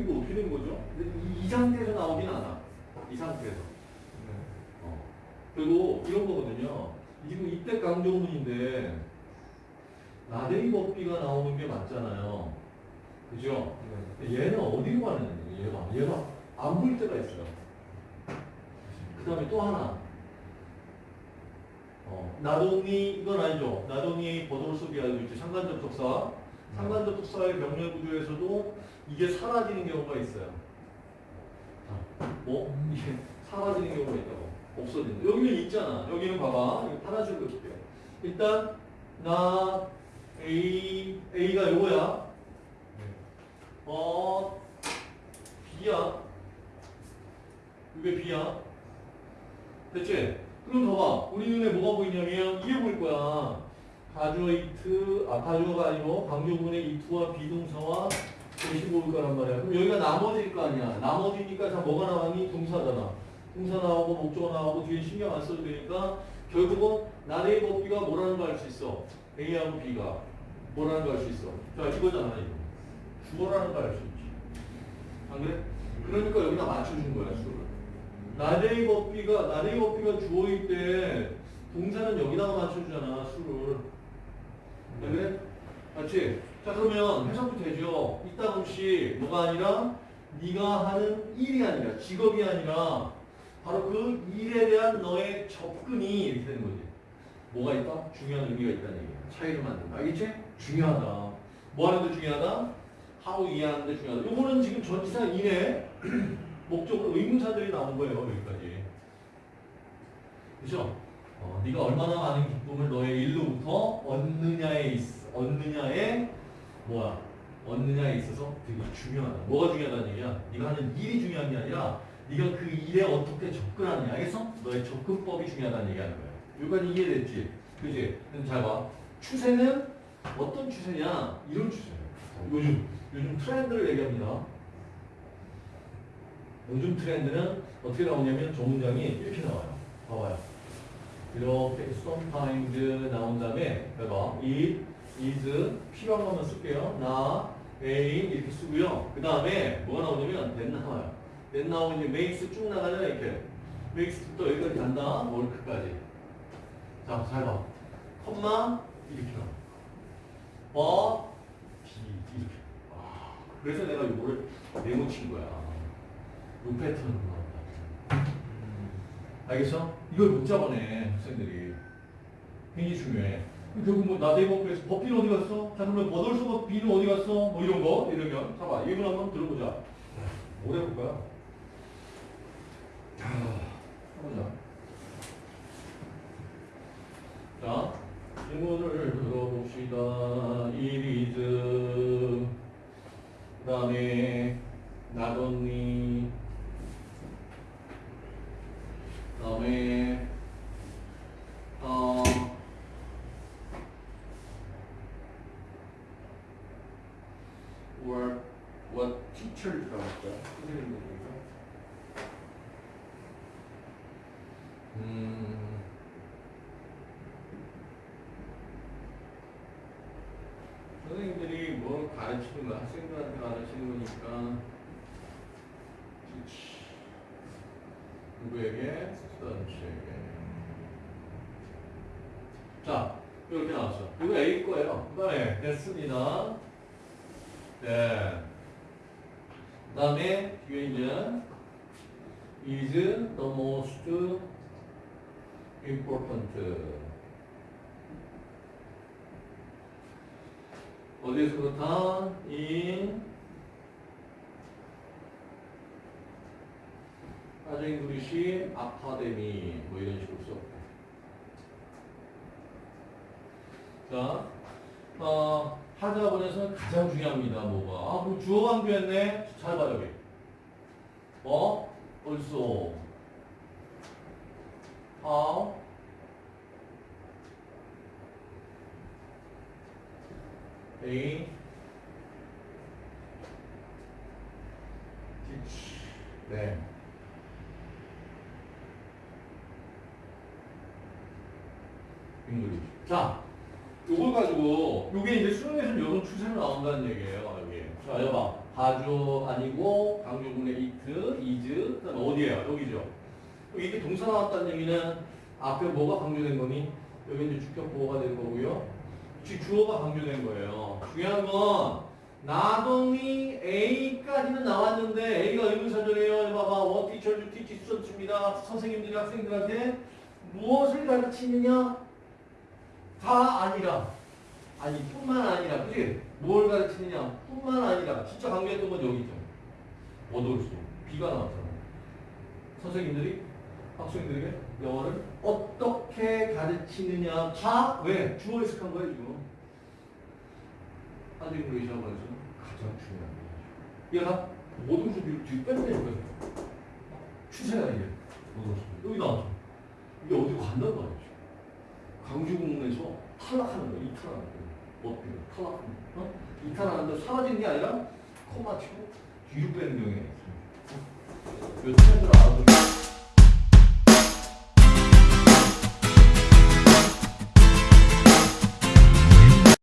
이거 어떻게 된 거죠? 이, 이 상태에서 나오진 않아. 이 상태에서. 어. 그리고 이런 거거든요. 지금 이때 강조문인데 나대리 법비가 나오는 게 맞잖아요. 그죠? 얘는 어디로 가는 거예요? 얘가 얘가 안 보일 때가 있어요. 그 다음에 또 하나. 어, 나동이 이건 아니죠. 나동이 비알고 있죠. 상관적 독사. 상관적 독사의 명령 구조에서도 이게 사라지는 경우가 있어요. 뭐 이게 사라지는 경우가 있다고. 없어지는. 여기는 있잖아. 여기는 봐봐. 이거 하나씩 볼게요. 일단 나 A A가 요거야. 어 B야. 이게 B야. 됐지? 그럼 봐봐. 우리 눈에 뭐가 보이냐면 이게 보일 거야. 가주어 이트, 아 가주어가 아니고 강조문의 이트와 비동사와 대시 보일 거란 말이야. 그럼 여기가 나머지일 거 아니야. 나머지니까 자 뭐가 나왔니? 동사잖아. 동사 나오고 목적어 나오고 뒤에 신경 안 써도 되니까 결국은 나의 법비가 뭐라는 걸알수 있어. A하고 B가 뭐라는 걸알수 있어. 자 이거잖아 이거. 주어라는 걸알수 있지. 안 그래? 그러니까 여기다 맞춰준 거야 수를. 나대의 법비가 나대의 법비가 주어일 때 동사는 여기다가 맞춰주잖아 수를. 안 그래? 맞지? 자 그러면 해석도 되죠. 이따 혹시 뭐가 아니라 네가 하는 일이 아니라 직업이 아니라 바로 그 일에 대한 너의 접근이 이렇게 되는 거지. 뭐가 있다? 중요한 의미가 있다는 얘기야. 차이를 만든다. 알겠지? 중요하다. 뭐 하는 데 중요하다? 하고 이해하는 데 중요하다. 요거는 지금 전치사 이내 목적으로 의문사들이 나온 거예요. 여기까지. 그죠? 어, 네가 얼마나 많은 기쁨을 너의 일로부터 얻느냐에 있, 얻느냐에 뭐야? 얻느냐에 있어서 되게 중요하다. 뭐가 중요하다는 얘기야? 네가 하는 일이 중요한 게 아니라 네가 그 일에 어떻게 접근하느냐. 알겠어? 너의 접근법이 중요하다는 얘기하는 거야. 여기까지 이해됐지? 그지? 근데 잘 봐. 추세는 어떤 추세냐? 이런 추세예요. 요즘 요즘 트렌드를 얘기합니다. 요즘 트렌드는 어떻게 나오냐면 저 문장이 이렇게 나와요. 봐봐요. 이렇게 sometimes 나온 다음에 봐봐. it is 필요한 것만 쓸게요. 나 a 이렇게 쓰고요. 그 다음에 뭐가 나오냐면 then 나와요. then 나오면 이제 makes 쭉 나가는 이렇게 makes부터 여기까지 간다. 월크까지. 자, 잘 봐. 컴마 이렇게 나와. 어, B 이렇게. 아, 그래서 내가 이거를 메모친 거야. 요 패턴으로 나온다. 알겠어? 이걸 못 잡아내 학생들이. 굉장히 중요해. 결국 뭐 나대의 법에서 법비는 어디 갔어? 자 그러면 버덜서 비는 어디 갔어? 뭐 이런 거 이러면 봐봐 예문 한번 들어보자. 거야? 자, 해보자. 자, 예문을 들어봅시다. 7 나왔다. 음. 선생님들이 뭐 가르치는 거, 학생들한테 가르치는 거니까, 그치. 누구에게? 스튜던트에게. 자, 이렇게 나왔어. 이거 A 거예요. 네, 됐습니다. 네. 그 다음에 뒤에 있는 is the most important 그렇다? in 아주 잉글리시 아카데미 뭐 이런 식으로 써. 자, 어, 하자본에서는 가장 중요합니다. 뭐가? 아, 그럼 주어 강조했네. 잘봐 여기. 뭐? also how a teach. 자, 요걸 가지고 요게 이제 수능에서 이런 추세로 나온다는 얘기예요. 여기. 자, 여봐. 가주 아니고 강조문의 it, is, 그다음 어디예요? 여기죠. 이게 동사 나왔다는 얘기는 앞에 뭐가 강조된 거니? 여기 이제 주격 보호가 된 거고요. 지 주어가 강조된 거예요. 중요한 건 나동이 A까지는 나왔는데 A가 의문사절이에요. 봐봐. What teacher you teach student입니다. 선생님들이 학생들한테 무엇을 가르치느냐? 다 아니라 아니 뿐만 아니라 그지? 뭘 가르치느냐? 뿐만 아니라 진짜 강조했던 건 여기죠. 어돌수 B가 나왔잖아. 선생님들이 학생들에게 영어를 어떻게 가르치느냐 다 왜? 주어 해석한 거예요 지금. 한국인글리시라고 해서 가장 중요한 거예요. 얘가 모든 수비를 뒤로 빼빼는 거예요. 추세가 이게 모든 수비. 여기 나왔죠. 이게 어디로 간단 말이죠. 강주공문에서 탈락하는 거예요. 이탈하는 거예요. 거예요. 어? 이탈하는데 사라지는 게 아니라 코마 치고 뒤로 빼는 경향이 있어요. 요 트렌드를 알아두면